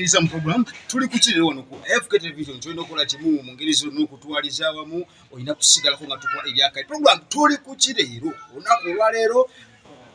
okutwaniriza mu program tuli kukirira wano ku fk television tulina okukola kimu mu ngeri zonna okutwaliza awamu olina kusigalako nga tukola ebyakali program tuli kukireero olunaku olwaleero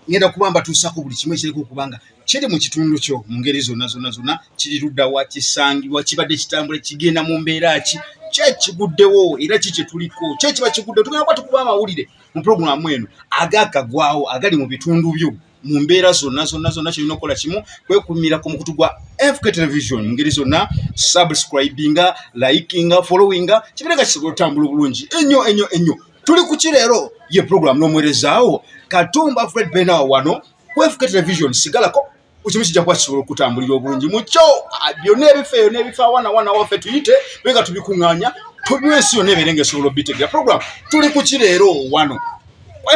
ngenda kuba mbatuusako buli kimu ekiriko okubanga kiri mu kitundu kyo mu ngeri zonna zonna zonna. Kiri luddawa kisangibwa kibadde kitambula kigenda mu mbeera ki? Kyekiguddewo era ki kyetuliko kyekiba kiguddewo? Tugenda kuba tukuba amawulire mu puroguramu eno agakagwawo agali mu bitundu byo mu mbeera zonna zonna zonna kyolina okukola kimu kwekumira ku mukutu gwa fk television mu ngeri zonna subscribinga likinga followinga kibireka kisobola otambula obulungi. Ennyo ennyo ennyo. Tuli ku kireero ye puroguramu n'omwerezaawo katumba fred benawo wano ku fk television sigalako ekimu kijja kuba kisobola okutambulira obulungi mukyo ah, byonna ebifa eyo n'ebifa wana wana waffe tuyite bega tubikuŋŋaanya tubiwa ensi yonna ebeere nga esobola obitegera. Puroguramu tuli ku kireero wano?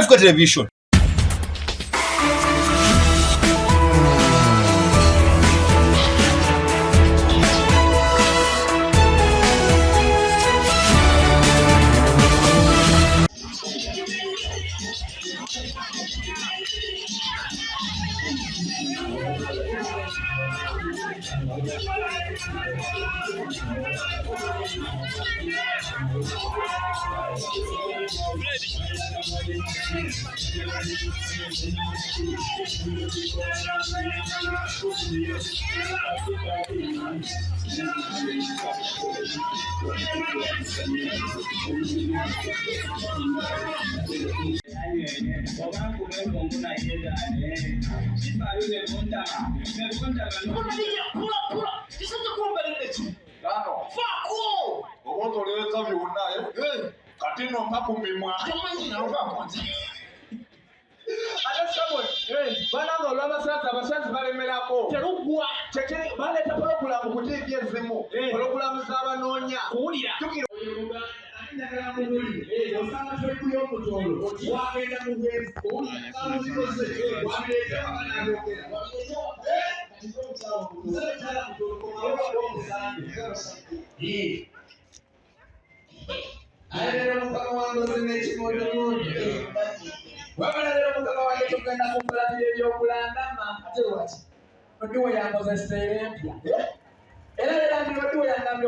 Fk television Pula, pula, pula. Isso é o que eu vou fazer. Kati no mpakupimwa ate sabwe bananga olw'abasaza abasazi balemerako teruggwa baleeta pologulamu kutiibya ezimu pologulamu z'abanoonya kuwulira wagenda mu bwefu mukama wange ozina ekimodomodo wabula leero mukama wange tugenda kukulatira ebyokulandama ate lwaki odiwo yangozeseera empya era leero ndi odiwo yangambye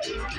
hallelujah!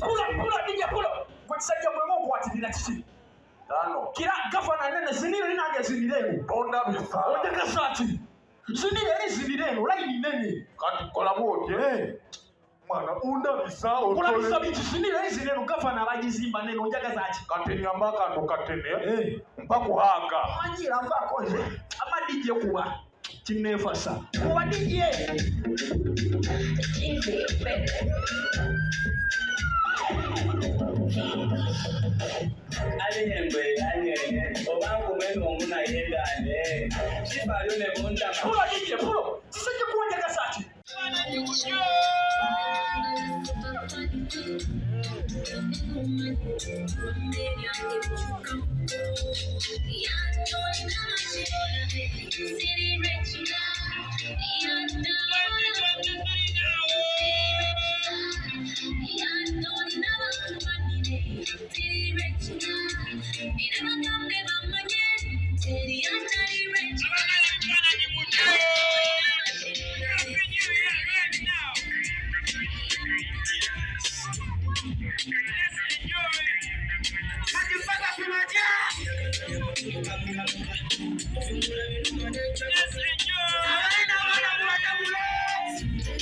Kula kula nije kula kwa kisaidia kwa Mungu atinina chini kira gavana nene zinire linage zini lenu oteka sati zinire li zini lenu laini nene. Eh. Kulabisa bitu zinire li zini lenu gavana lagizimba nene onjaga zaki manjira vakoze amadije kuba kinefasa kuba dije adịghị mgbe ya na-enye ụba nkwume na ụmụ na ihe ga-adị chibado na-ebu nta ma City